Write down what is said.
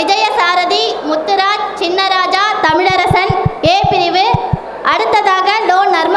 விஜயசாரதி முத்துராஜ் சின்னராஜா தமிழரசன். ஏ பிரிவு. அடுத்ததாக லோ நர்